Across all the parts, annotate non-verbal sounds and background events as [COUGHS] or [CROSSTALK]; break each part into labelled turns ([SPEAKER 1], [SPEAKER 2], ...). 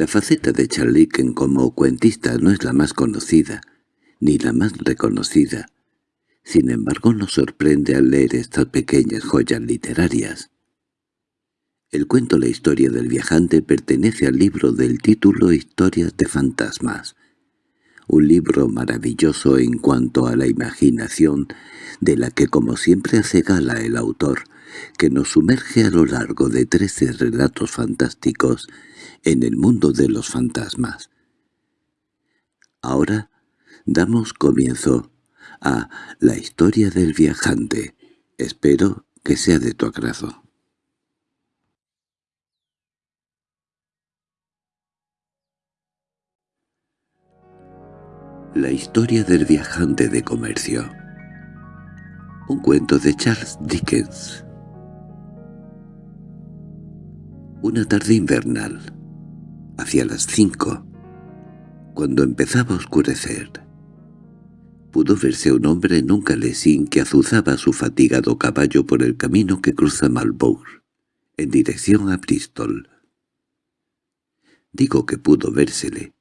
[SPEAKER 1] La faceta de Charliken como cuentista no es la más conocida, ni la más reconocida. Sin embargo, nos sorprende al leer estas pequeñas joyas literarias. El cuento La historia del viajante pertenece al libro del título Historias de fantasmas, un libro maravilloso en cuanto a la imaginación, de la que como siempre hace gala el autor, que nos sumerge a lo largo de trece relatos fantásticos en el mundo de los fantasmas. Ahora damos comienzo a La historia del viajante. Espero que sea de tu agrado. La historia del viajante de comercio Un cuento de Charles Dickens Una tarde invernal, hacia las cinco, cuando empezaba a oscurecer, pudo verse un hombre en un calesín que azuzaba su fatigado caballo por el camino que cruza Marlborough, en dirección a Bristol. Digo que pudo vérsele,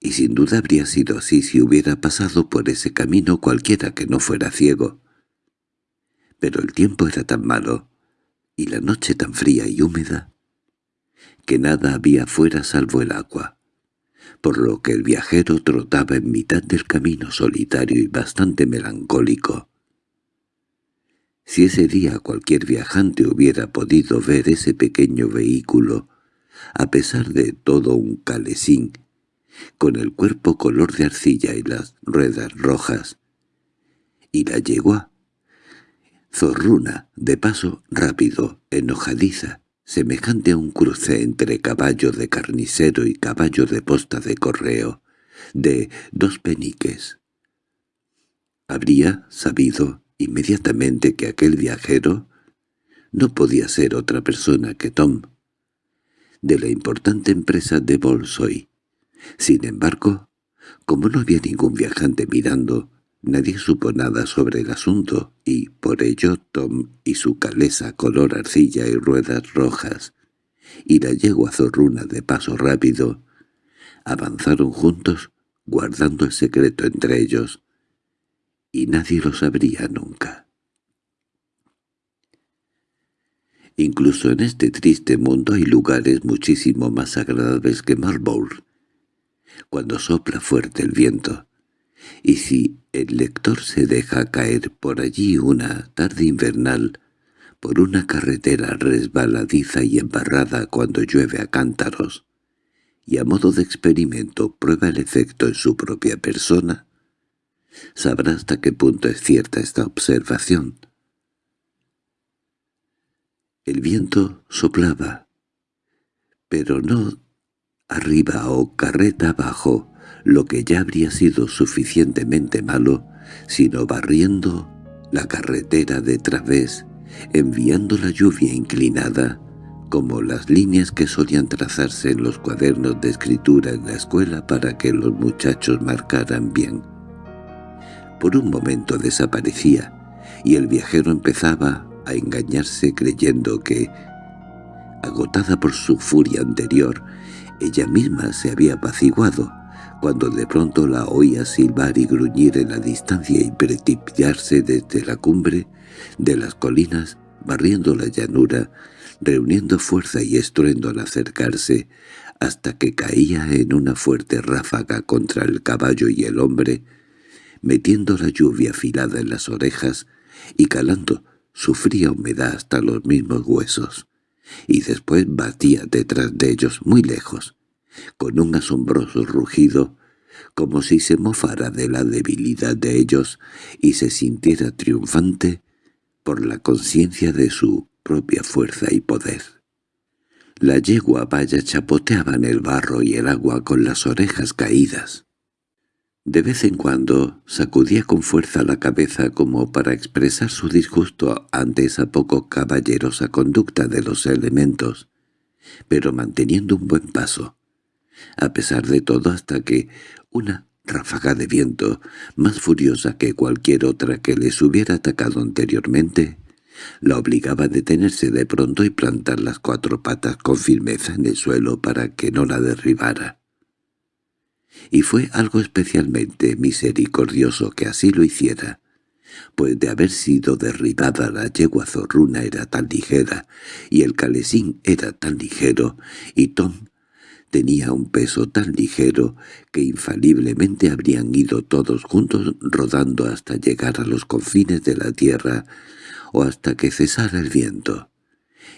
[SPEAKER 1] y sin duda habría sido así si hubiera pasado por ese camino cualquiera que no fuera ciego. Pero el tiempo era tan malo, y la noche tan fría y húmeda, que nada había fuera salvo el agua, por lo que el viajero trotaba en mitad del camino solitario y bastante melancólico. Si ese día cualquier viajante hubiera podido ver ese pequeño vehículo, a pesar de todo un calesín, con el cuerpo color de arcilla y las ruedas rojas, y la yegua, zorruna, de paso rápido, enojadiza, semejante a un cruce entre caballo de carnicero y caballo de posta de correo, de dos peniques. Habría sabido inmediatamente que aquel viajero no podía ser otra persona que Tom, de la importante empresa de Bolsoy, sin embargo, como no había ningún viajante mirando, nadie supo nada sobre el asunto, y por ello Tom y su calesa color arcilla y ruedas rojas, y la yegua zorruna de paso rápido, avanzaron juntos guardando el secreto entre ellos, y nadie lo sabría nunca. Incluso en este triste mundo hay lugares muchísimo más agradables que Marlborough, cuando sopla fuerte el viento, y si el lector se deja caer por allí una tarde invernal, por una carretera resbaladiza y embarrada cuando llueve a cántaros, y a modo de experimento prueba el efecto en su propia persona, sabrá hasta qué punto es cierta esta observación. El viento soplaba, pero no arriba o carreta abajo, lo que ya habría sido suficientemente malo, sino barriendo la carretera de través, enviando la lluvia inclinada, como las líneas que solían trazarse en los cuadernos de escritura en la escuela para que los muchachos marcaran bien. Por un momento desaparecía, y el viajero empezaba a engañarse creyendo que, agotada por su furia anterior, ella misma se había apaciguado, cuando de pronto la oía silbar y gruñir en la distancia y precipitarse desde la cumbre de las colinas, barriendo la llanura, reuniendo fuerza y estruendo al acercarse, hasta que caía en una fuerte ráfaga contra el caballo y el hombre, metiendo la lluvia afilada en las orejas y calando su fría humedad hasta los mismos huesos y después batía detrás de ellos muy lejos, con un asombroso rugido, como si se mofara de la debilidad de ellos y se sintiera triunfante por la conciencia de su propia fuerza y poder. La yegua vaya chapoteaba en el barro y el agua con las orejas caídas. De vez en cuando sacudía con fuerza la cabeza como para expresar su disgusto ante esa poco caballerosa conducta de los elementos, pero manteniendo un buen paso, a pesar de todo hasta que una ráfaga de viento, más furiosa que cualquier otra que les hubiera atacado anteriormente, La obligaba a detenerse de pronto y plantar las cuatro patas con firmeza en el suelo para que no la derribara. Y fue algo especialmente misericordioso que así lo hiciera, pues de haber sido derribada la yegua zorruna era tan ligera, y el calesín era tan ligero, y Tom tenía un peso tan ligero que infaliblemente habrían ido todos juntos rodando hasta llegar a los confines de la tierra o hasta que cesara el viento.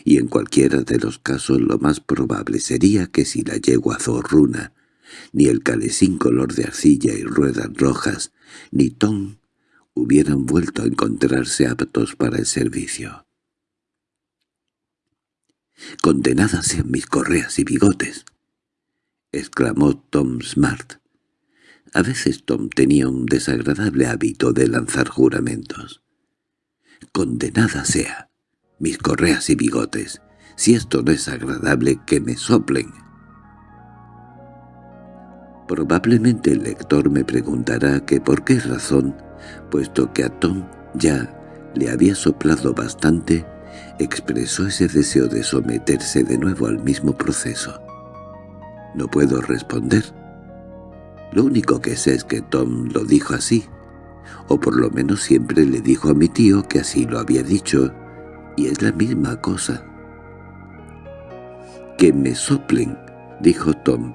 [SPEAKER 1] Y en cualquiera de los casos lo más probable sería que si la yegua zorruna, ni el calesín color de arcilla y ruedas rojas, ni Tom hubieran vuelto a encontrarse aptos para el servicio. «¡Condenadas sean mis correas y bigotes!» Exclamó Tom Smart. A veces Tom tenía un desagradable hábito de lanzar juramentos. «Condenada sea, mis correas y bigotes, si esto no es agradable que me soplen». Probablemente el lector me preguntará que por qué razón, puesto que a Tom ya le había soplado bastante, expresó ese deseo de someterse de nuevo al mismo proceso. No puedo responder. Lo único que sé es que Tom lo dijo así, o por lo menos siempre le dijo a mi tío que así lo había dicho, y es la misma cosa. —¡Que me soplen! —dijo Tom,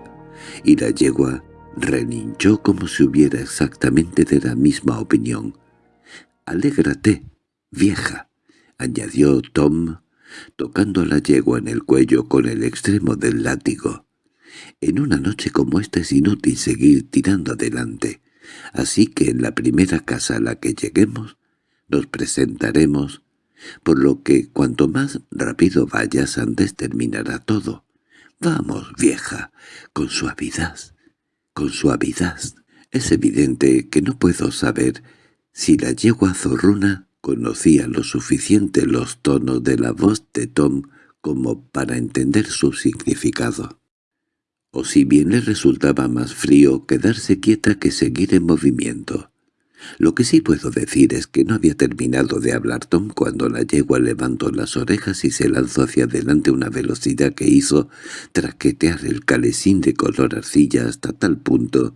[SPEAKER 1] y la yegua relinchó como si hubiera exactamente de la misma opinión. —Alégrate, vieja —añadió Tom, tocando a la yegua en el cuello con el extremo del látigo. En una noche como esta es inútil seguir tirando adelante, así que en la primera casa a la que lleguemos nos presentaremos, por lo que cuanto más rápido vayas antes terminará todo. Vamos, vieja, con suavidad, con suavidad. Es evidente que no puedo saber si la yegua zorruna conocía lo suficiente los tonos de la voz de Tom como para entender su significado o si bien le resultaba más frío quedarse quieta que seguir en movimiento. Lo que sí puedo decir es que no había terminado de hablar Tom cuando la yegua levantó las orejas y se lanzó hacia adelante una velocidad que hizo traquetear el calesín de color arcilla hasta tal punto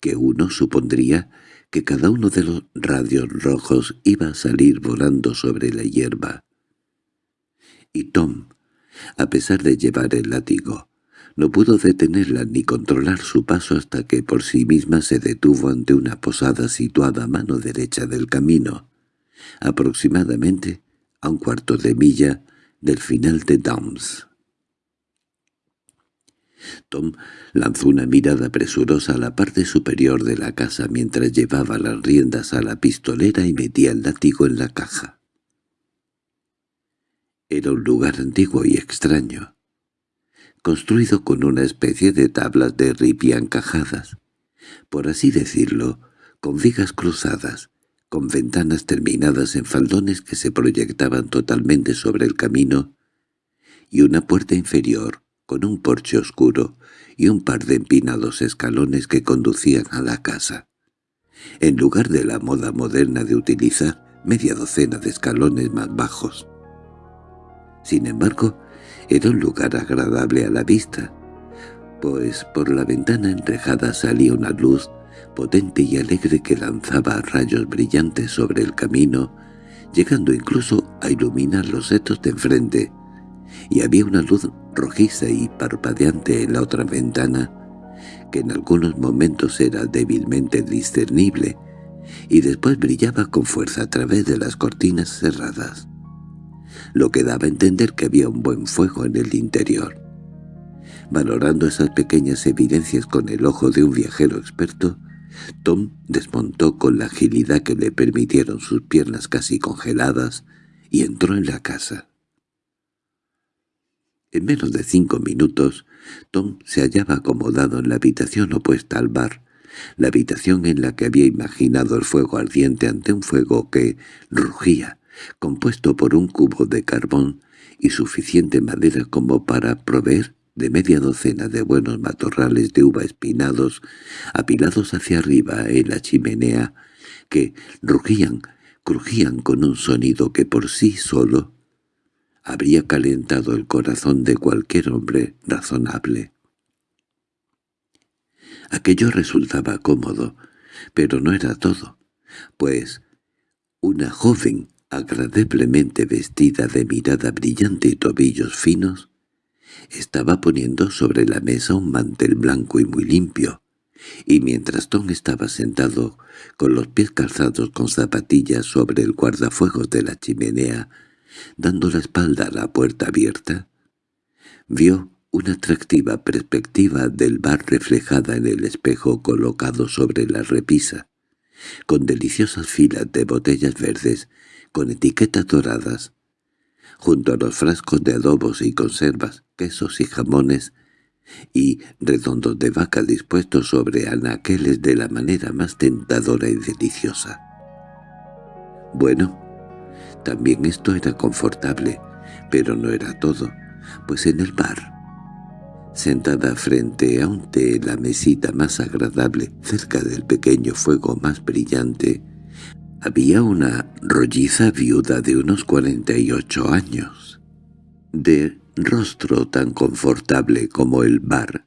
[SPEAKER 1] que uno supondría que cada uno de los radios rojos iba a salir volando sobre la hierba. Y Tom, a pesar de llevar el látigo, no pudo detenerla ni controlar su paso hasta que por sí misma se detuvo ante una posada situada a mano derecha del camino, aproximadamente a un cuarto de milla del final de Downs. Tom lanzó una mirada presurosa a la parte superior de la casa mientras llevaba las riendas a la pistolera y metía el látigo en la caja. Era un lugar antiguo y extraño construido con una especie de tablas de ripia encajadas, por así decirlo, con vigas cruzadas, con ventanas terminadas en faldones que se proyectaban totalmente sobre el camino, y una puerta inferior, con un porche oscuro y un par de empinados escalones que conducían a la casa. En lugar de la moda moderna de utilizar media docena de escalones más bajos. Sin embargo, era un lugar agradable a la vista, pues por la ventana enrejada salía una luz potente y alegre que lanzaba rayos brillantes sobre el camino, llegando incluso a iluminar los setos de enfrente, y había una luz rojiza y parpadeante en la otra ventana, que en algunos momentos era débilmente discernible, y después brillaba con fuerza a través de las cortinas cerradas lo que daba a entender que había un buen fuego en el interior. Valorando esas pequeñas evidencias con el ojo de un viajero experto, Tom desmontó con la agilidad que le permitieron sus piernas casi congeladas y entró en la casa. En menos de cinco minutos, Tom se hallaba acomodado en la habitación opuesta al bar, la habitación en la que había imaginado el fuego ardiente ante un fuego que rugía, compuesto por un cubo de carbón y suficiente madera como para proveer de media docena de buenos matorrales de uva espinados, apilados hacia arriba en la chimenea, que rugían crujían con un sonido que por sí solo habría calentado el corazón de cualquier hombre razonable. Aquello resultaba cómodo, pero no era todo, pues una joven agradablemente vestida de mirada brillante y tobillos finos, estaba poniendo sobre la mesa un mantel blanco y muy limpio, y mientras Tom estaba sentado con los pies calzados con zapatillas sobre el guardafuegos de la chimenea, dando la espalda a la puerta abierta, vio una atractiva perspectiva del bar reflejada en el espejo colocado sobre la repisa, con deliciosas filas de botellas verdes con etiquetas doradas, junto a los frascos de adobos y conservas, quesos y jamones, y redondos de vaca dispuestos sobre anaqueles de la manera más tentadora y deliciosa. Bueno, también esto era confortable, pero no era todo, pues en el bar, sentada frente a un té la mesita más agradable, cerca del pequeño fuego más brillante, había una rolliza viuda de unos cuarenta y ocho años, de rostro tan confortable como el bar,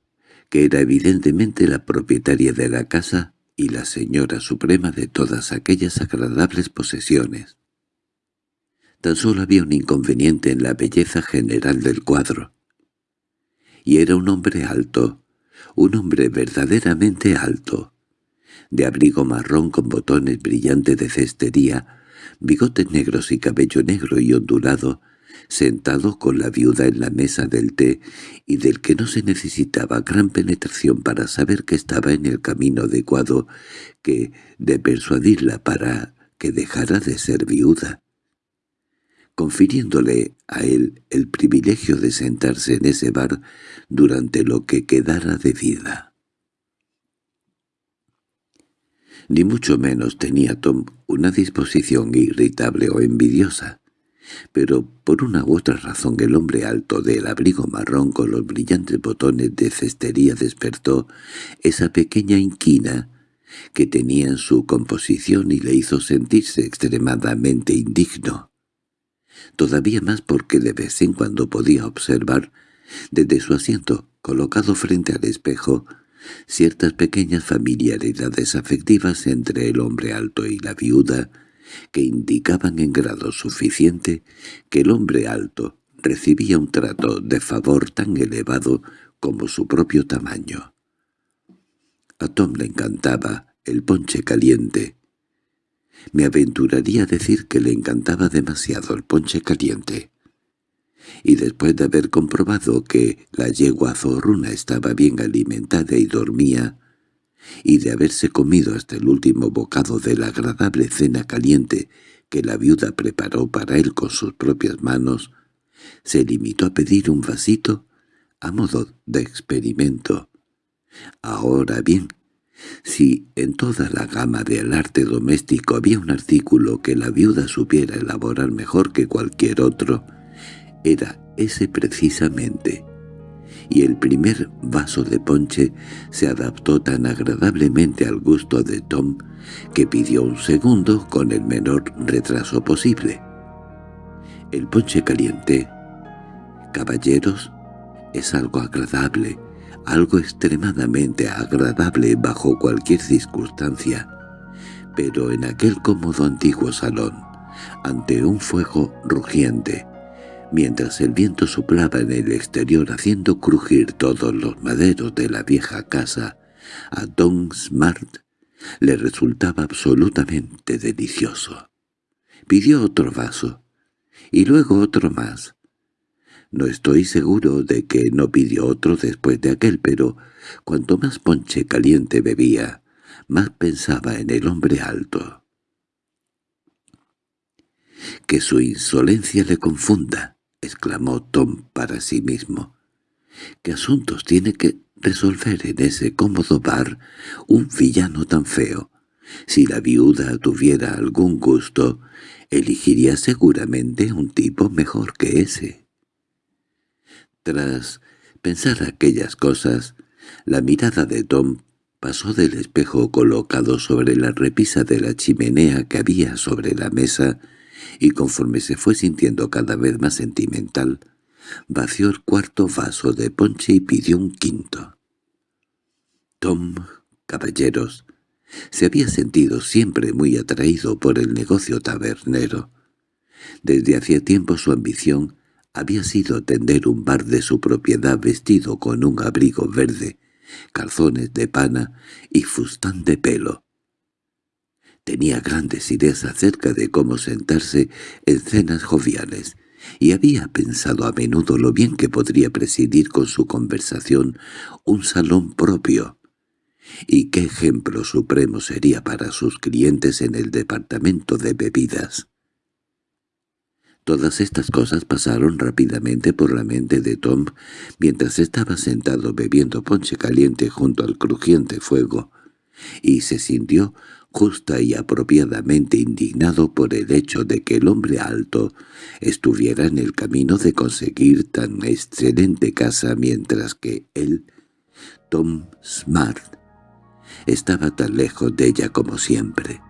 [SPEAKER 1] que era evidentemente la propietaria de la casa y la señora suprema de todas aquellas agradables posesiones. Tan solo había un inconveniente en la belleza general del cuadro. Y era un hombre alto, un hombre verdaderamente alto, de abrigo marrón con botones brillantes de cestería, bigotes negros y cabello negro y ondulado, sentado con la viuda en la mesa del té y del que no se necesitaba gran penetración para saber que estaba en el camino adecuado que de persuadirla para que dejara de ser viuda, confiriéndole a él el privilegio de sentarse en ese bar durante lo que quedara de vida. Ni mucho menos tenía Tom una disposición irritable o envidiosa pero por una u otra razón el hombre alto del abrigo marrón con los brillantes botones de cestería despertó esa pequeña inquina que tenía en su composición y le hizo sentirse extremadamente indigno. Todavía más porque de vez en cuando podía observar, desde su asiento colocado frente al espejo, ciertas pequeñas familiaridades afectivas entre el hombre alto y la viuda, que indicaban en grado suficiente que el hombre alto recibía un trato de favor tan elevado como su propio tamaño. A Tom le encantaba el ponche caliente. Me aventuraría a decir que le encantaba demasiado el ponche caliente. Y después de haber comprobado que la yegua zorruna estaba bien alimentada y dormía, y de haberse comido hasta el último bocado de la agradable cena caliente que la viuda preparó para él con sus propias manos, se limitó a pedir un vasito a modo de experimento. Ahora bien, si en toda la gama del arte doméstico había un artículo que la viuda supiera elaborar mejor que cualquier otro, era ese precisamente y el primer vaso de ponche se adaptó tan agradablemente al gusto de Tom que pidió un segundo con el menor retraso posible. El ponche caliente, caballeros, es algo agradable, algo extremadamente agradable bajo cualquier circunstancia, pero en aquel cómodo antiguo salón, ante un fuego rugiente, mientras el viento soplaba en el exterior haciendo crujir todos los maderos de la vieja casa, a Don Smart le resultaba absolutamente delicioso. Pidió otro vaso, y luego otro más. No estoy seguro de que no pidió otro después de aquel, pero cuanto más ponche caliente bebía, más pensaba en el hombre alto. Que su insolencia le confunda, —exclamó Tom para sí mismo. —¿Qué asuntos tiene que resolver en ese cómodo bar un villano tan feo? Si la viuda tuviera algún gusto, elegiría seguramente un tipo mejor que ese. Tras pensar aquellas cosas, la mirada de Tom Pasó del espejo colocado sobre la repisa de la chimenea que había sobre la mesa, y conforme se fue sintiendo cada vez más sentimental, vació el cuarto vaso de ponche y pidió un quinto. Tom, caballeros, se había sentido siempre muy atraído por el negocio tabernero. Desde hacía tiempo su ambición había sido tender un bar de su propiedad vestido con un abrigo verde, calzones de pana y fustán de pelo. Tenía grandes ideas acerca de cómo sentarse en cenas joviales, y había pensado a menudo lo bien que podría presidir con su conversación un salón propio, y qué ejemplo supremo sería para sus clientes en el departamento de bebidas. Todas estas cosas pasaron rápidamente por la mente de Tom mientras estaba sentado bebiendo ponche caliente junto al crujiente fuego, y se sintió justa y apropiadamente indignado por el hecho de que el hombre alto estuviera en el camino de conseguir tan excelente casa mientras que él, Tom Smart, estaba tan lejos de ella como siempre.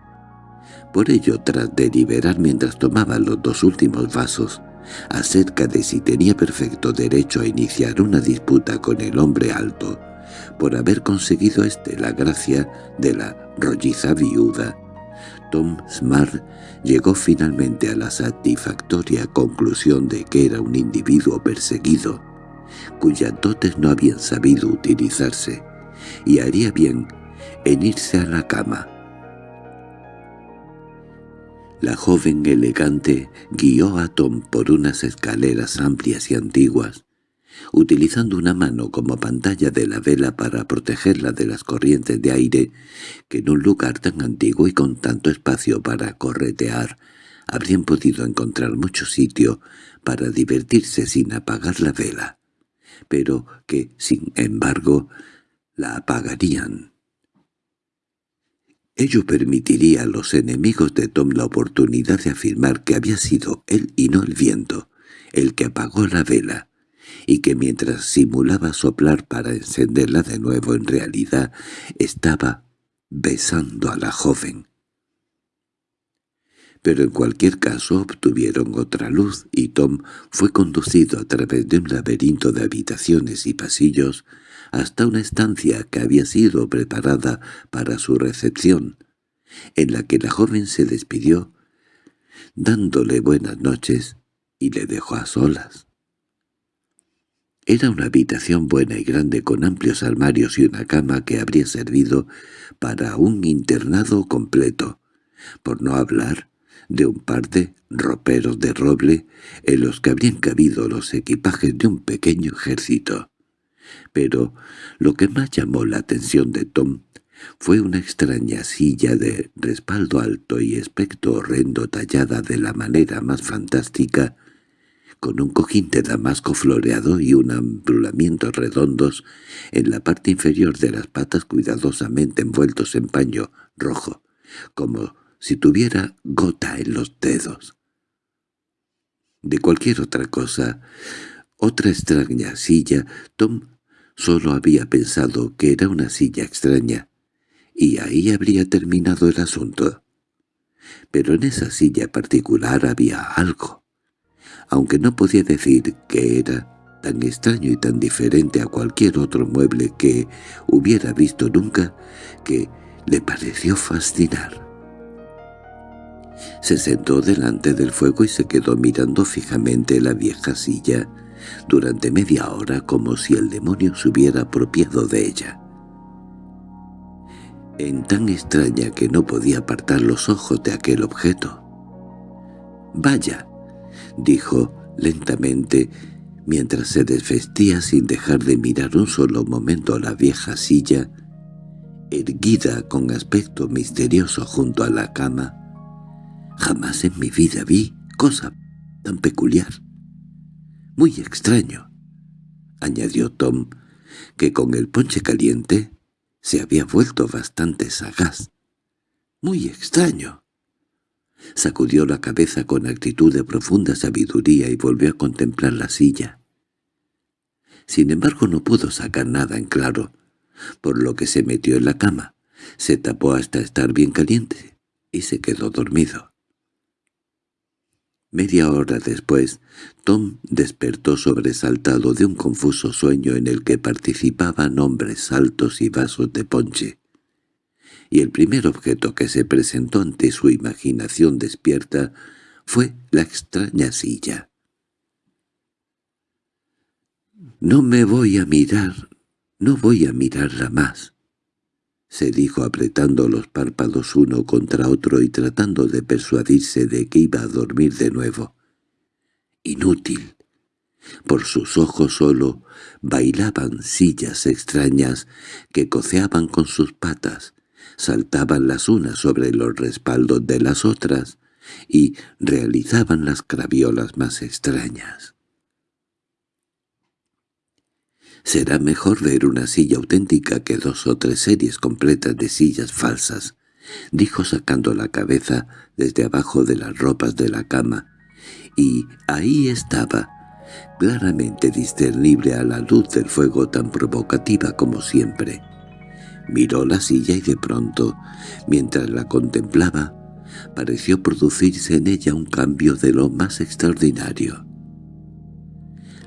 [SPEAKER 1] Por ello, tras deliberar mientras tomaba los dos últimos vasos, acerca de si tenía perfecto derecho a iniciar una disputa con el hombre alto, por haber conseguido éste la gracia de la rolliza viuda, Tom Smart llegó finalmente a la satisfactoria conclusión de que era un individuo perseguido, cuyas dotes no habían sabido utilizarse, y haría bien en irse a la cama, la joven elegante guió a Tom por unas escaleras amplias y antiguas, utilizando una mano como pantalla de la vela para protegerla de las corrientes de aire que en un lugar tan antiguo y con tanto espacio para corretear habrían podido encontrar mucho sitio para divertirse sin apagar la vela, pero que, sin embargo, la apagarían. Ello permitiría a los enemigos de Tom la oportunidad de afirmar que había sido él y no el viento el que apagó la vela, y que mientras simulaba soplar para encenderla de nuevo en realidad estaba besando a la joven. Pero en cualquier caso obtuvieron otra luz y Tom fue conducido a través de un laberinto de habitaciones y pasillos hasta una estancia que había sido preparada para su recepción, en la que la joven se despidió, dándole buenas noches, y le dejó a solas. Era una habitación buena y grande con amplios armarios y una cama que habría servido para un internado completo, por no hablar de un par de roperos de roble en los que habrían cabido los equipajes de un pequeño ejército. Pero lo que más llamó la atención de Tom fue una extraña silla de respaldo alto y aspecto horrendo tallada de la manera más fantástica, con un cojín de damasco floreado y un amplamiento redondos en la parte inferior de las patas cuidadosamente envueltos en paño rojo, como si tuviera gota en los dedos. De cualquier otra cosa, otra extraña silla, Tom Solo había pensado que era una silla extraña, y ahí habría terminado el asunto. Pero en esa silla particular había algo, aunque no podía decir que era tan extraño y tan diferente a cualquier otro mueble que hubiera visto nunca, que le pareció fascinar. Se sentó delante del fuego y se quedó mirando fijamente la vieja silla, durante media hora como si el demonio se hubiera apropiado de ella. En tan extraña que no podía apartar los ojos de aquel objeto. «Vaya», dijo lentamente, mientras se desvestía sin dejar de mirar un solo momento la vieja silla, erguida con aspecto misterioso junto a la cama. Jamás en mi vida vi cosa tan peculiar muy extraño, añadió Tom, que con el ponche caliente se había vuelto bastante sagaz. Muy extraño. Sacudió la cabeza con actitud de profunda sabiduría y volvió a contemplar la silla. Sin embargo no pudo sacar nada en claro. por lo que se metió en la cama, se tapó hasta estar bien caliente y se quedó dormido. Media hora después, Tom despertó sobresaltado de un confuso sueño en el que participaban hombres altos y vasos de ponche. Y el primer objeto que se presentó ante su imaginación despierta fue la extraña silla. «No me voy a mirar, no voy a mirarla más», se dijo apretando los párpados uno contra otro y tratando de persuadirse de que iba a dormir de nuevo. Inútil. Por sus ojos solo bailaban sillas extrañas que coceaban con sus patas, saltaban las unas sobre los respaldos de las otras y realizaban las craviolas más extrañas. Será mejor ver una silla auténtica que dos o tres series completas de sillas falsas, dijo sacando la cabeza desde abajo de las ropas de la cama, y ahí estaba, claramente discernible a la luz del fuego tan provocativa como siempre. Miró la silla y de pronto, mientras la contemplaba, pareció producirse en ella un cambio de lo más extraordinario.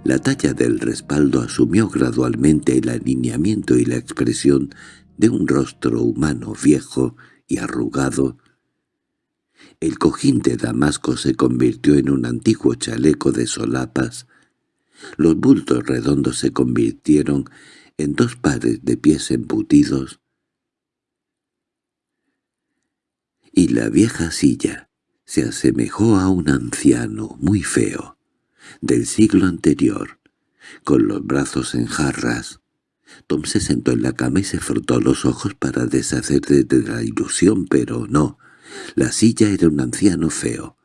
[SPEAKER 1] La talla del respaldo asumió gradualmente el alineamiento y la expresión de un rostro humano viejo y arrugado. El cojín de Damasco se convirtió en un antiguo chaleco de solapas. Los bultos redondos se convirtieron en dos pares de pies embutidos. Y la vieja silla se asemejó a un anciano muy feo del siglo anterior, con los brazos en jarras. Tom se sentó en la cama y se frotó los ojos para deshacerse de la ilusión, pero no. La silla era un anciano feo,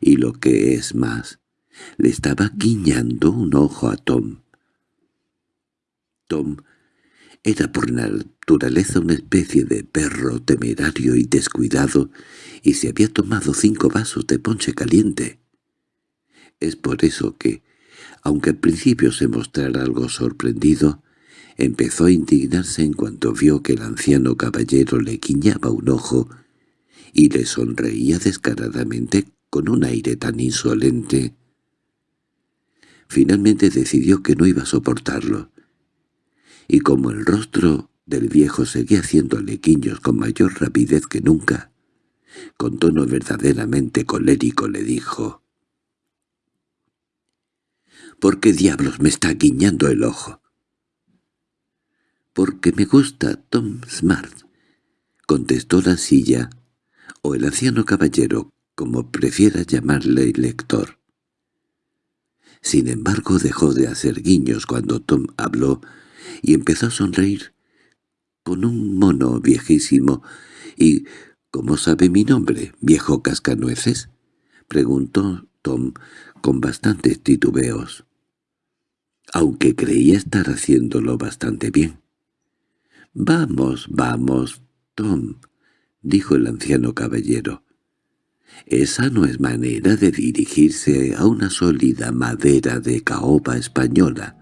[SPEAKER 1] y lo que es más, le estaba guiñando un ojo a Tom. Tom era por naturaleza una especie de perro temerario y descuidado, y se había tomado cinco vasos de ponche caliente. Es por eso que, aunque al principio se mostrara algo sorprendido, empezó a indignarse en cuanto vio que el anciano caballero le guiñaba un ojo y le sonreía descaradamente con un aire tan insolente. Finalmente decidió que no iba a soportarlo, y como el rostro del viejo seguía haciéndole guiños con mayor rapidez que nunca, con tono verdaderamente colérico le dijo ¿Por qué diablos me está guiñando el ojo? —Porque me gusta Tom Smart —contestó la silla, o el anciano caballero, como prefiera llamarle el lector. Sin embargo dejó de hacer guiños cuando Tom habló y empezó a sonreír con un mono viejísimo. —¿Y cómo sabe mi nombre, viejo cascanueces? —preguntó Tom con bastantes titubeos aunque creía estar haciéndolo bastante bien. —Vamos, vamos, Tom —dijo el anciano caballero—. Esa no es manera de dirigirse a una sólida madera de caoba española.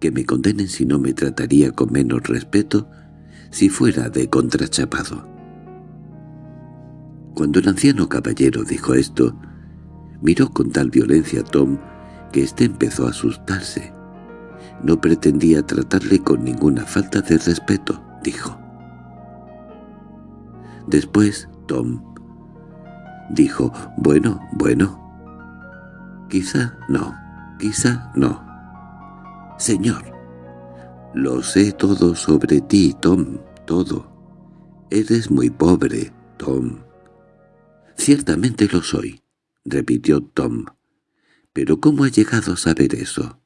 [SPEAKER 1] Que me condenen si no me trataría con menos respeto si fuera de contrachapado. Cuando el anciano caballero dijo esto, miró con tal violencia a Tom que éste empezó a asustarse. No pretendía tratarle con ninguna falta de respeto, dijo. Después Tom dijo, bueno, bueno. Quizá no, quizá no. Señor, lo sé todo sobre ti, Tom, todo. Eres muy pobre, Tom. Ciertamente lo soy, repitió Tom. —¿Pero cómo ha llegado a saber eso?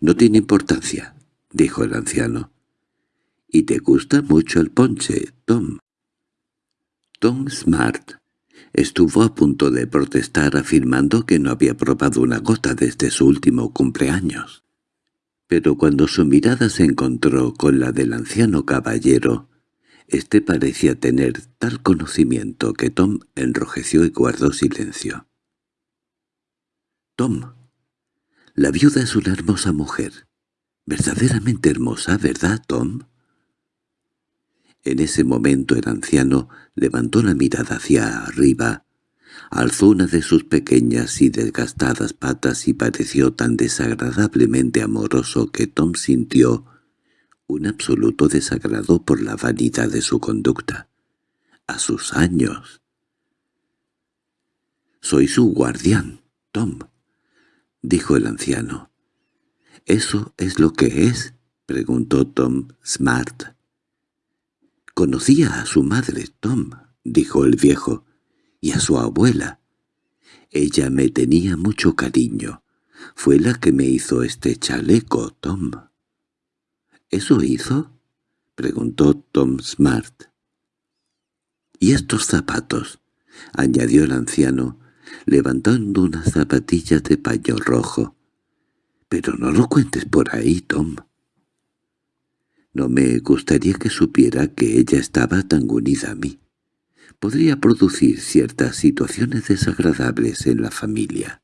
[SPEAKER 1] —No tiene importancia —dijo el anciano. —¿Y te gusta mucho el ponche, Tom? Tom Smart estuvo a punto de protestar afirmando que no había probado una gota desde su último cumpleaños. Pero cuando su mirada se encontró con la del anciano caballero, éste parecía tener tal conocimiento que Tom enrojeció y guardó silencio. Tom. La viuda es una hermosa mujer, verdaderamente hermosa, ¿verdad, Tom? En ese momento el anciano levantó la mirada hacia arriba, alzó una de sus pequeñas y desgastadas patas y pareció tan desagradablemente amoroso que Tom sintió un absoluto desagrado por la vanidad de su conducta. A sus años. «Soy su guardián, Tom», dijo el anciano. «¿Eso es lo que es?» preguntó Tom Smart. «Conocía a su madre, Tom», dijo el viejo, «y a su abuela. Ella me tenía mucho cariño. Fue la que me hizo este chaleco, Tom». —¿Eso hizo? —preguntó Tom Smart. —¿Y estos zapatos? —añadió el anciano, levantando unas zapatillas de paño rojo. —Pero no lo cuentes por ahí, Tom. No me gustaría que supiera que ella estaba tan unida a mí. Podría producir ciertas situaciones desagradables en la familia.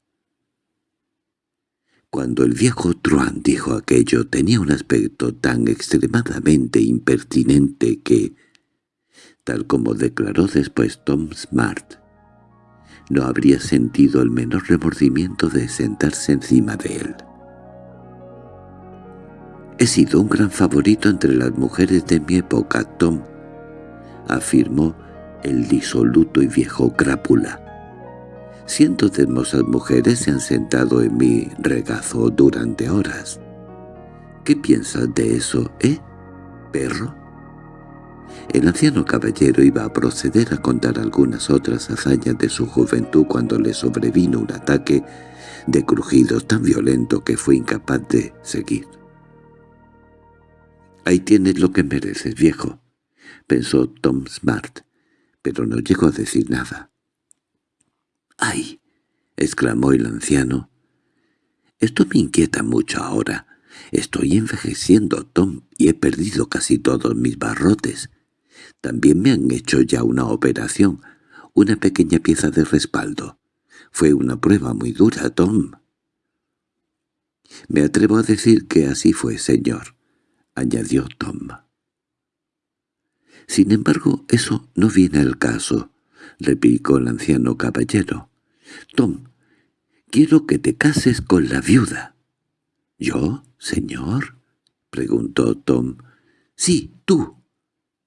[SPEAKER 1] Cuando el viejo Truan dijo aquello tenía un aspecto tan extremadamente impertinente que, tal como declaró después Tom Smart, no habría sentido el menor remordimiento de sentarse encima de él. «He sido un gran favorito entre las mujeres de mi época, Tom», afirmó el disoluto y viejo crápula. Cientos de hermosas mujeres se han sentado en mi regazo durante horas. ¿Qué piensas de eso, eh, perro? El anciano caballero iba a proceder a contar algunas otras hazañas de su juventud cuando le sobrevino un ataque de crujidos tan violento que fue incapaz de seguir. «Ahí tienes lo que mereces, viejo», pensó Tom Smart, pero no llegó a decir nada. —¡Ay! —exclamó el anciano. —Esto me inquieta mucho ahora. Estoy envejeciendo, Tom, y he perdido casi todos mis barrotes. También me han hecho ya una operación, una pequeña pieza de respaldo. Fue una prueba muy dura, Tom. —Me atrevo a decir que así fue, señor —añadió Tom. —Sin embargo, eso no viene al caso —replicó el anciano caballero. —Tom, quiero que te cases con la viuda. —¿Yo, señor? —preguntó Tom. —Sí, tú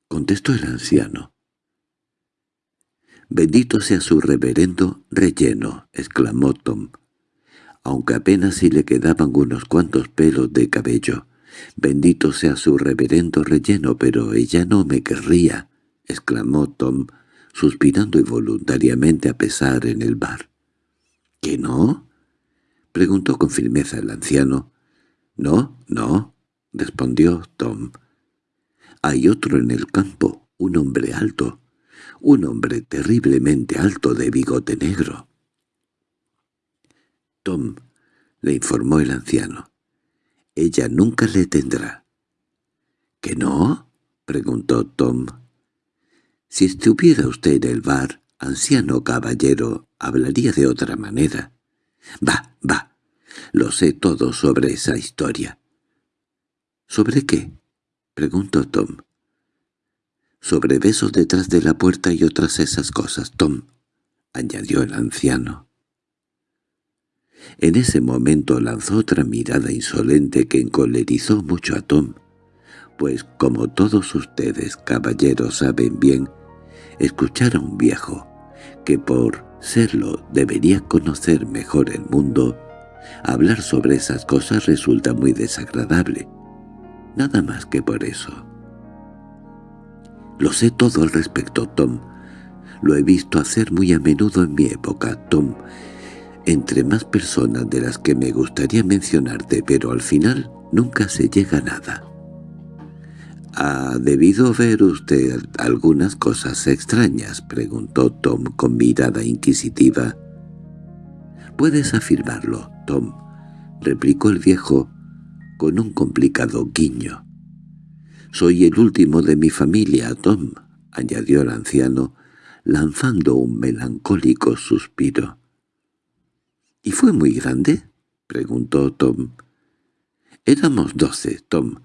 [SPEAKER 1] —contestó el anciano. —Bendito sea su reverendo relleno —exclamó Tom—, aunque apenas si le quedaban unos cuantos pelos de cabello. —Bendito sea su reverendo relleno, pero ella no me querría —exclamó Tom, suspirando involuntariamente a pesar en el bar. —¿Que no? —preguntó con firmeza el anciano. —No, no —respondió Tom. —Hay otro en el campo, un hombre alto, un hombre terriblemente alto de bigote negro. —Tom —le informó el anciano—, ella nunca le tendrá. —¿Que no? —preguntó Tom. Si estuviera usted en el bar, anciano caballero, hablaría de otra manera. —Va, va, lo sé todo sobre esa historia. —¿Sobre qué? —preguntó Tom. —Sobre besos detrás de la puerta y otras esas cosas, Tom —añadió el anciano. En ese momento lanzó otra mirada insolente que encolerizó mucho a Tom, pues como todos ustedes, caballeros, saben bien, escuchar a un viejo, que por serlo debería conocer mejor el mundo, hablar sobre esas cosas resulta muy desagradable. Nada más que por eso. Lo sé todo al respecto, Tom. Lo he visto hacer muy a menudo en mi época, Tom, entre más personas de las que me gustaría mencionarte, pero al final nunca se llega a nada. —¿Ha debido ver usted algunas cosas extrañas? —preguntó Tom con mirada inquisitiva. —Puedes afirmarlo, Tom —replicó el viejo con un complicado guiño. —Soy el último de mi familia, Tom —añadió el anciano, lanzando un melancólico suspiro. —¿Y fue muy grande? —preguntó Tom. Éramos doce, Tom,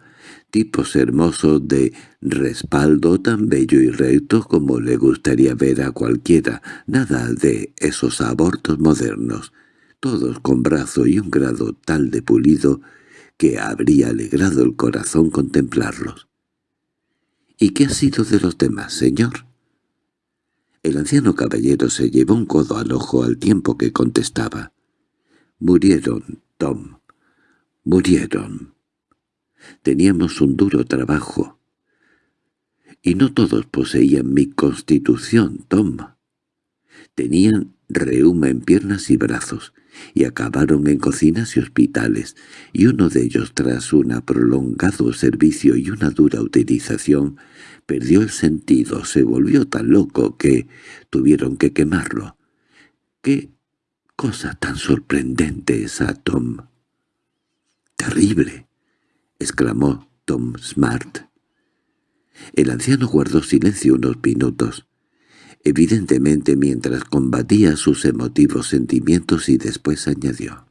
[SPEAKER 1] tipos hermosos de respaldo tan bello y recto como le gustaría ver a cualquiera, nada de esos abortos modernos, todos con brazo y un grado tal de pulido que habría alegrado el corazón contemplarlos. —¿Y qué ha sido de los demás, señor? El anciano caballero se llevó un codo al ojo al tiempo que contestaba. —Murieron, Tom. Murieron. Teníamos un duro trabajo. Y no todos poseían mi constitución, Tom. Tenían reuma en piernas y brazos, y acabaron en cocinas y hospitales, y uno de ellos tras un prolongado servicio y una dura utilización perdió el sentido, se volvió tan loco que tuvieron que quemarlo. ¡Qué cosa tan sorprendente esa Tom! —¡Terrible! —exclamó Tom Smart. El anciano guardó silencio unos minutos evidentemente mientras combatía sus emotivos sentimientos y después añadió.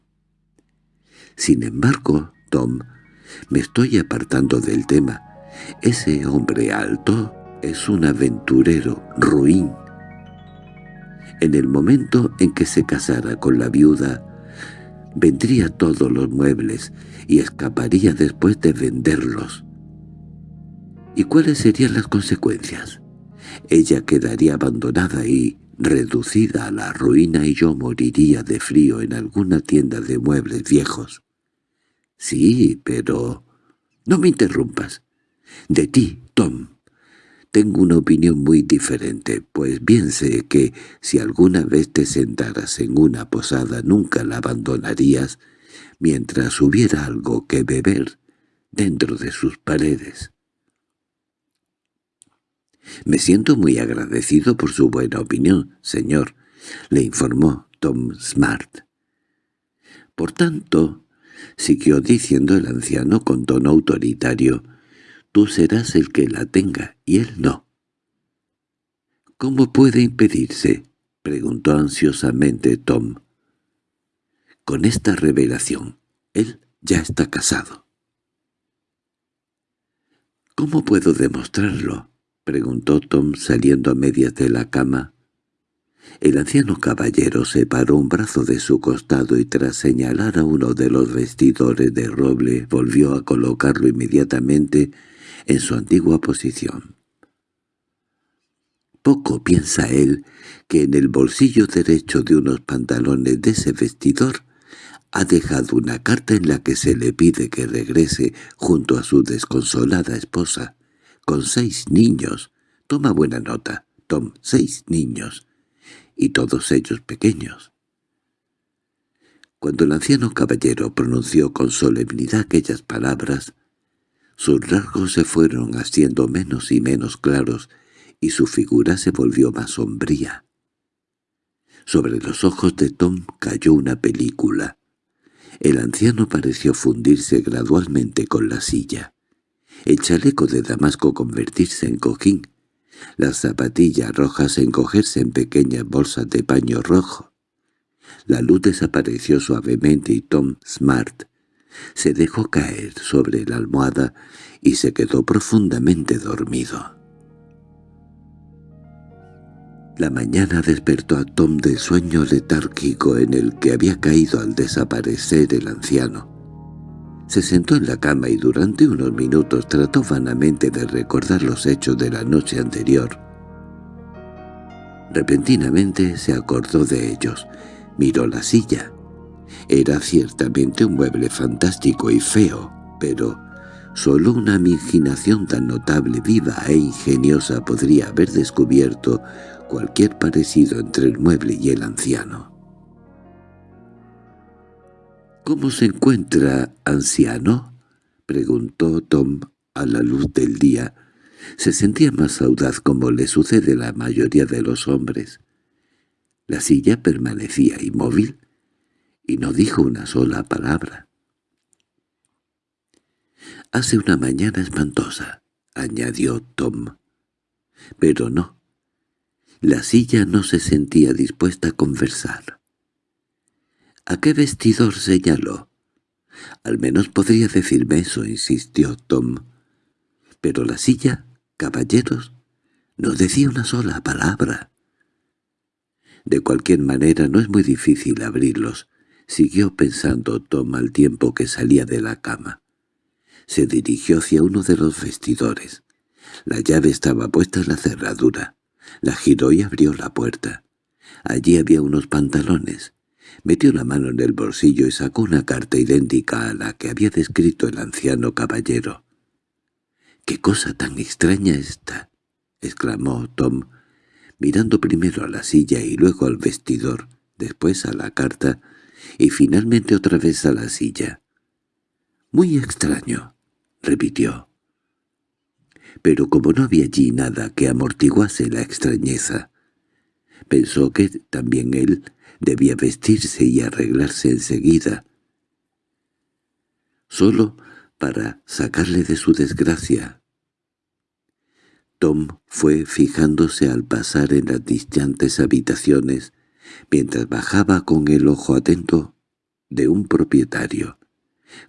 [SPEAKER 1] Sin embargo, Tom, me estoy apartando del tema. Ese hombre alto es un aventurero ruin. En el momento en que se casara con la viuda, vendría todos los muebles y escaparía después de venderlos. ¿Y cuáles serían las consecuencias? Ella quedaría abandonada y reducida a la ruina y yo moriría de frío en alguna tienda de muebles viejos. Sí, pero... No me interrumpas. De ti, Tom. Tengo una opinión muy diferente, pues bien sé que si alguna vez te sentaras en una posada nunca la abandonarías mientras hubiera algo que beber dentro de sus paredes. —Me siento muy agradecido por su buena opinión, señor —le informó Tom Smart. Por tanto, siguió diciendo el anciano con tono autoritario, tú serás el que la tenga y él no. —¿Cómo puede impedirse? —preguntó ansiosamente Tom. Con esta revelación, él ya está casado. —¿Cómo puedo demostrarlo? —preguntó Tom saliendo a medias de la cama. El anciano caballero separó un brazo de su costado y tras señalar a uno de los vestidores de roble volvió a colocarlo inmediatamente en su antigua posición. Poco piensa él que en el bolsillo derecho de unos pantalones de ese vestidor ha dejado una carta en la que se le pide que regrese junto a su desconsolada esposa con seis niños. Toma buena nota, Tom, seis niños, y todos ellos pequeños. Cuando el anciano caballero pronunció con solemnidad aquellas palabras, sus rasgos se fueron haciendo menos y menos claros y su figura se volvió más sombría. Sobre los ojos de Tom cayó una película. El anciano pareció fundirse gradualmente con la silla el chaleco de damasco convertirse en cojín, las zapatillas rojas encogerse en pequeñas bolsas de paño rojo. La luz desapareció suavemente y Tom Smart se dejó caer sobre la almohada y se quedó profundamente dormido. La mañana despertó a Tom del sueño letárgico en el que había caído al desaparecer el anciano. Se sentó en la cama y durante unos minutos trató vanamente de recordar los hechos de la noche anterior. Repentinamente se acordó de ellos. Miró la silla. Era ciertamente un mueble fantástico y feo, pero solo una imaginación tan notable, viva e ingeniosa podría haber descubierto cualquier parecido entre el mueble y el anciano. —¿Cómo se encuentra, anciano? —preguntó Tom a la luz del día. Se sentía más audaz como le sucede a la mayoría de los hombres. La silla permanecía inmóvil y no dijo una sola palabra. «Hace una mañana espantosa», añadió Tom. Pero no. La silla no se sentía dispuesta a conversar. —¿A qué vestidor señaló? Al menos podría decirme eso, insistió Tom. Pero la silla, caballeros, no decía una sola palabra. De cualquier manera no es muy difícil abrirlos, siguió pensando Tom al tiempo que salía de la cama. Se dirigió hacia uno de los vestidores. La llave estaba puesta en la cerradura. La giró y abrió la puerta. Allí había unos pantalones. Metió la mano en el bolsillo y sacó una carta idéntica a la que había descrito el anciano caballero. —¡Qué cosa tan extraña esta! —exclamó Tom, mirando primero a la silla y luego al vestidor, después a la carta y finalmente otra vez a la silla. —Muy extraño —repitió. Pero como no había allí nada que amortiguase la extrañeza, pensó que también él debía vestirse y arreglarse enseguida, solo para sacarle de su desgracia. Tom fue fijándose al pasar en las distantes habitaciones, mientras bajaba con el ojo atento de un propietario,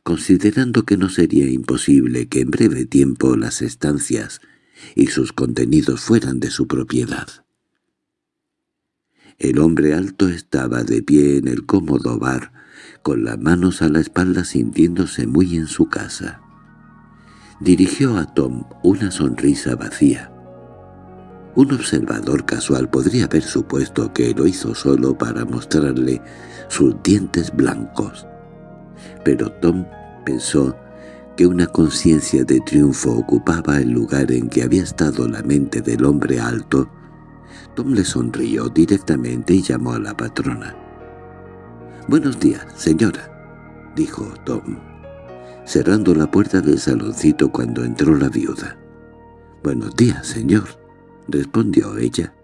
[SPEAKER 1] considerando que no sería imposible que en breve tiempo las estancias y sus contenidos fueran de su propiedad. El hombre alto estaba de pie en el cómodo bar, con las manos a la espalda sintiéndose muy en su casa. Dirigió a Tom una sonrisa vacía. Un observador casual podría haber supuesto que lo hizo solo para mostrarle sus dientes blancos. Pero Tom pensó que una conciencia de triunfo ocupaba el lugar en que había estado la mente del hombre alto Tom le sonrió directamente y llamó a la patrona. «Buenos días, señora», dijo Tom, cerrando la puerta del saloncito cuando entró la viuda. «Buenos días, señor», respondió ella.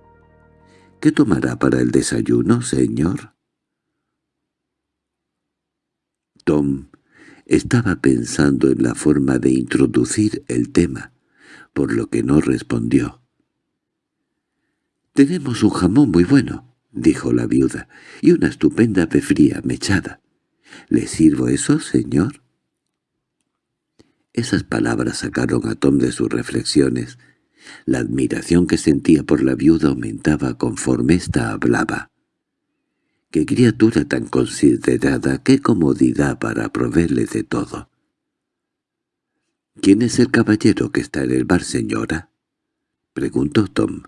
[SPEAKER 1] «¿Qué tomará para el desayuno, señor?» Tom estaba pensando en la forma de introducir el tema, por lo que no respondió. «Tenemos un jamón muy bueno», dijo la viuda, «y una estupenda fría mechada. ¿Le sirvo eso, señor?» Esas palabras sacaron a Tom de sus reflexiones. La admiración que sentía por la viuda aumentaba conforme ésta hablaba. ¡Qué criatura tan considerada! ¡Qué comodidad para proveerle de todo! —¿Quién es el caballero que está en el bar, señora? —preguntó Tom.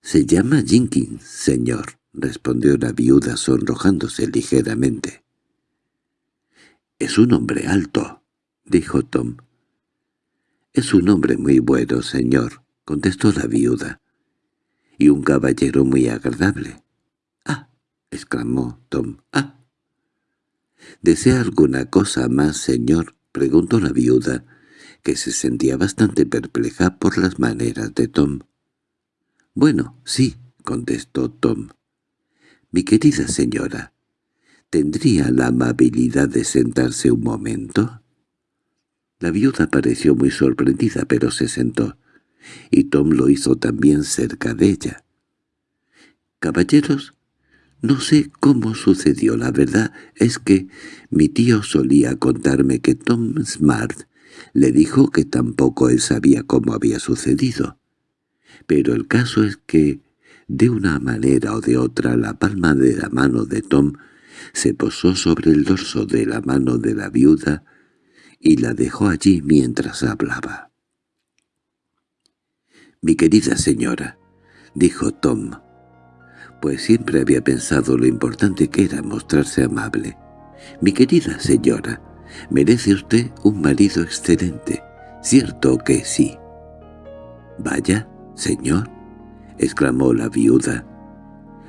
[SPEAKER 1] —Se llama Jenkins, señor —respondió la viuda sonrojándose ligeramente. —Es un hombre alto —dijo Tom. —Es un hombre muy bueno, señor —contestó la viuda—, y un caballero muy agradable. —¡Ah! —exclamó Tom. —¡Ah! —¿Desea alguna cosa más, señor? —preguntó la viuda, que se sentía bastante perpleja por las maneras de Tom. —Bueno, sí —contestó Tom. —Mi querida señora, ¿tendría la amabilidad de sentarse un momento? La viuda pareció muy sorprendida, pero se sentó, y Tom lo hizo también cerca de ella. —Caballeros, no sé cómo sucedió, la verdad es que mi tío solía contarme que Tom Smart le dijo que tampoco él sabía cómo había sucedido pero el caso es que, de una manera o de otra, la palma de la mano de Tom se posó sobre el dorso de la mano de la viuda y la dejó allí mientras hablaba. «Mi querida señora», dijo Tom, pues siempre había pensado lo importante que era mostrarse amable. «Mi querida señora, merece usted un marido excelente, cierto que sí». «Vaya», —Señor —exclamó la viuda—,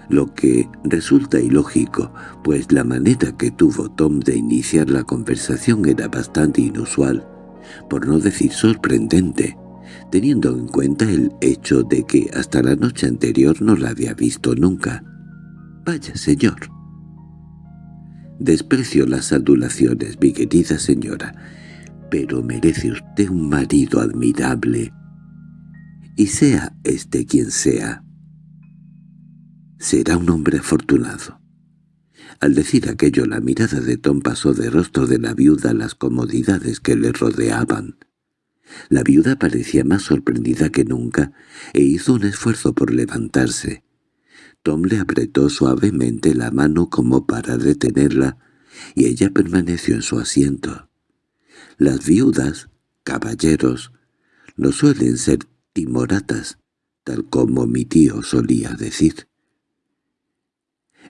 [SPEAKER 1] lo que resulta ilógico, pues la manera que tuvo Tom de iniciar la conversación era bastante inusual, por no decir sorprendente, teniendo en cuenta el hecho de que hasta la noche anterior no la había visto nunca. «Vaya, señor». «Desprecio las adulaciones, mi querida señora, pero merece usted un marido admirable» y sea este quien sea, será un hombre afortunado. Al decir aquello la mirada de Tom pasó de rostro de la viuda a las comodidades que le rodeaban. La viuda parecía más sorprendida que nunca e hizo un esfuerzo por levantarse. Tom le apretó suavemente la mano como para detenerla y ella permaneció en su asiento. Las viudas, caballeros, no suelen ser timoratas, tal como mi tío solía decir.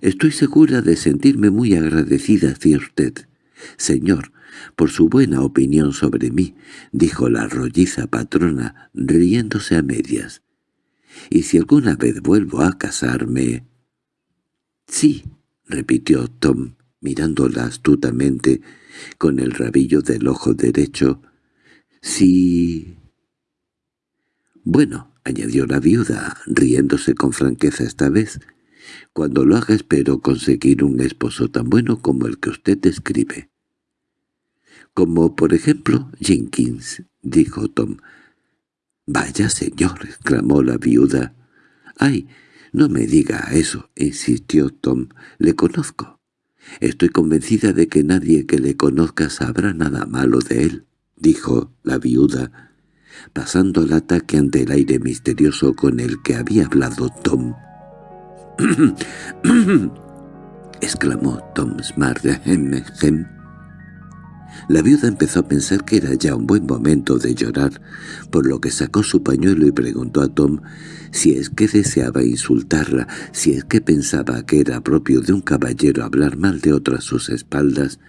[SPEAKER 1] Estoy segura de sentirme muy agradecida hacia usted, señor, por su buena opinión sobre mí, dijo la rolliza patrona, riéndose a medias. Y si alguna vez vuelvo a casarme... —Sí —repitió Tom, mirándola astutamente, con el rabillo del ojo derecho—, sí... —Bueno —añadió la viuda, riéndose con franqueza esta vez—, cuando lo haga espero conseguir un esposo tan bueno como el que usted describe. —Como por ejemplo Jenkins —dijo Tom. —Vaya señor —exclamó la viuda. —Ay, no me diga eso —insistió Tom—, le conozco. Estoy convencida de que nadie que le conozca sabrá nada malo de él —dijo la viuda, pasando el ataque ante el aire misterioso con el que había hablado Tom. [COUGHS] —exclamó Tom Smart. La viuda empezó a pensar que era ya un buen momento de llorar, por lo que sacó su pañuelo y preguntó a Tom si es que deseaba insultarla, si es que pensaba que era propio de un caballero hablar mal de otro a sus espaldas,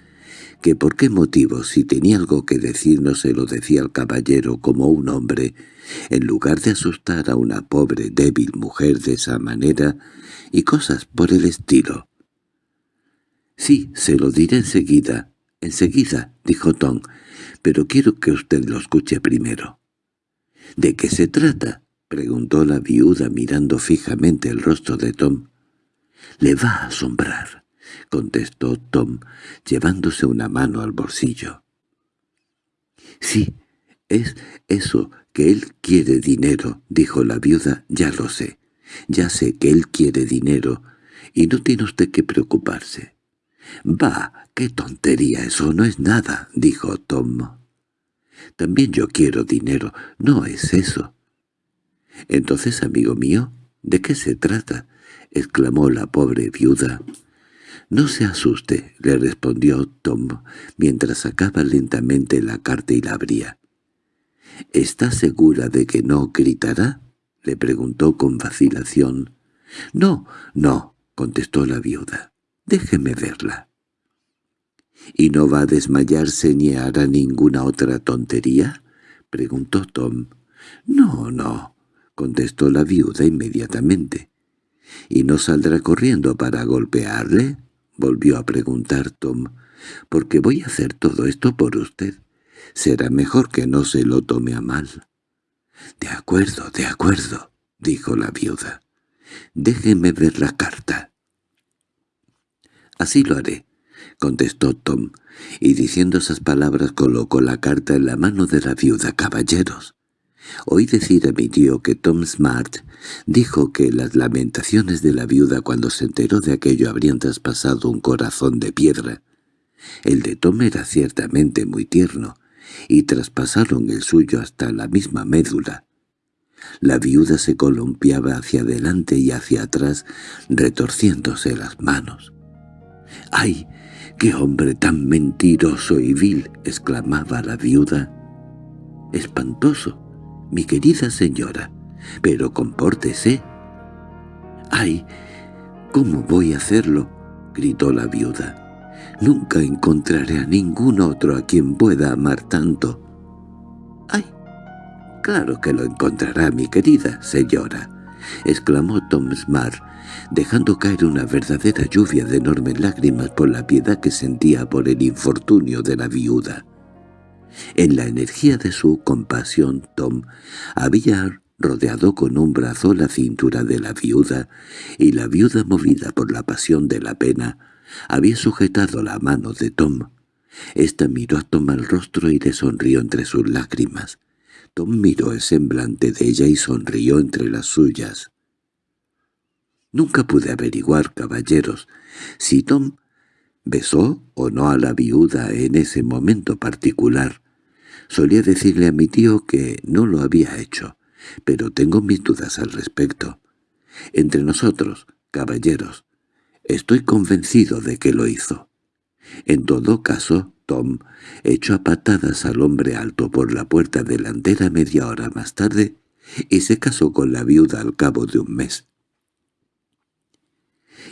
[SPEAKER 1] que por qué motivo si tenía algo que decir no se lo decía al caballero como un hombre, en lugar de asustar a una pobre débil mujer de esa manera, y cosas por el estilo. «Sí, se lo diré enseguida», «Enseguida», dijo Tom, «pero quiero que usted lo escuche primero». «¿De qué se trata?» preguntó la viuda mirando fijamente el rostro de Tom. «Le va a asombrar», contestó Tom, llevándose una mano al bolsillo. «Sí, es eso, que él quiere dinero», dijo la viuda, «ya lo sé. Ya sé que él quiere dinero, y no tiene usted que preocuparse. —¡Bah! ¡Qué tontería! Eso no es nada —dijo Tom. —También yo quiero dinero. No es eso. —Entonces, amigo mío, ¿de qué se trata? —exclamó la pobre viuda. —No se asuste —le respondió Tom, mientras sacaba lentamente la carta y la abría. —¿Está segura de que no gritará? —le preguntó con vacilación. —No, no —contestó la viuda. Déjeme verla. —¿Y no va a desmayarse ni hará ninguna otra tontería? —preguntó Tom. —No, no —contestó la viuda inmediatamente. —¿Y no saldrá corriendo para golpearle? —volvió a preguntar Tom. —Porque voy a hacer todo esto por usted. Será mejor que no se lo tome a mal. —De acuerdo, de acuerdo —dijo la viuda. —Déjeme ver la carta. —Así lo haré —contestó Tom, y diciendo esas palabras colocó la carta en la mano de la viuda. —Caballeros, oí decir a mi tío que Tom Smart dijo que las lamentaciones de la viuda cuando se enteró de aquello habrían traspasado un corazón de piedra. El de Tom era ciertamente muy tierno, y traspasaron el suyo hasta la misma médula. La viuda se columpiaba hacia adelante y hacia atrás, retorciéndose las manos. —¡Ay! ¡Qué hombre tan mentiroso y vil! —exclamaba la viuda. —Espantoso, mi querida señora, pero compórtese. —¡Ay! ¿Cómo voy a hacerlo? —gritó la viuda. Nunca encontraré a ningún otro a quien pueda amar tanto. —¡Ay! Claro que lo encontrará, mi querida señora —exclamó Tom Smart, dejando caer una verdadera lluvia de enormes lágrimas por la piedad que sentía por el infortunio de la viuda. En la energía de su compasión, Tom había rodeado con un brazo la cintura de la viuda, y la viuda, movida por la pasión de la pena, había sujetado la mano de Tom. Esta miró a Tom al rostro y le sonrió entre sus lágrimas. Tom miró el semblante de ella y sonrió entre las suyas. Nunca pude averiguar, caballeros, si Tom besó o no a la viuda en ese momento particular. Solía decirle a mi tío que no lo había hecho, pero tengo mis dudas al respecto. Entre nosotros, caballeros, estoy convencido de que lo hizo. En todo caso, Tom echó a patadas al hombre alto por la puerta delantera media hora más tarde y se casó con la viuda al cabo de un mes.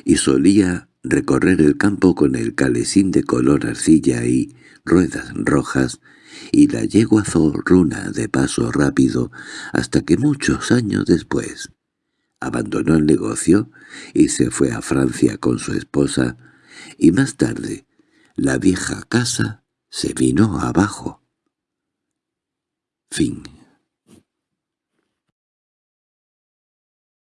[SPEAKER 1] Y solía recorrer el campo con el calesín de color arcilla y ruedas rojas y la yegua zorruna de paso rápido hasta que muchos años después abandonó el negocio y se fue a Francia con su esposa, y más tarde la vieja casa se vino abajo. Fin